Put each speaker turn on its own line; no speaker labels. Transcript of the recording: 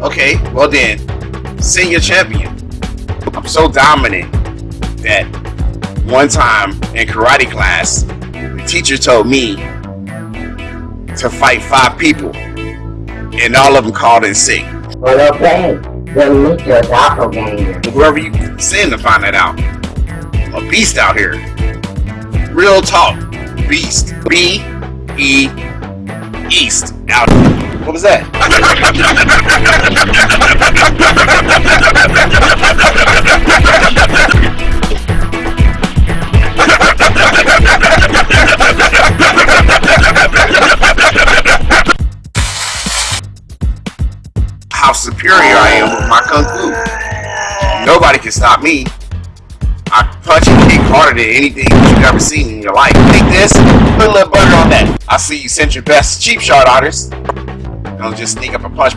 Okay, well then, senior champion. I'm so dominant that one time in karate class, the teacher told me to fight five people, and all of them called in sick.
Well, okay. Then meet your doppelganger.
Whoever you send to find that out. I'm a beast out here. Real talk. Beast. B E East. Out. What was that? How superior I am with my kung fu. Nobody can stop me. I punch and kick harder than anything you've ever seen in your life. Take this, put a little butter on that. I see you sent your best cheap shot artist. Don't just sneak up and punch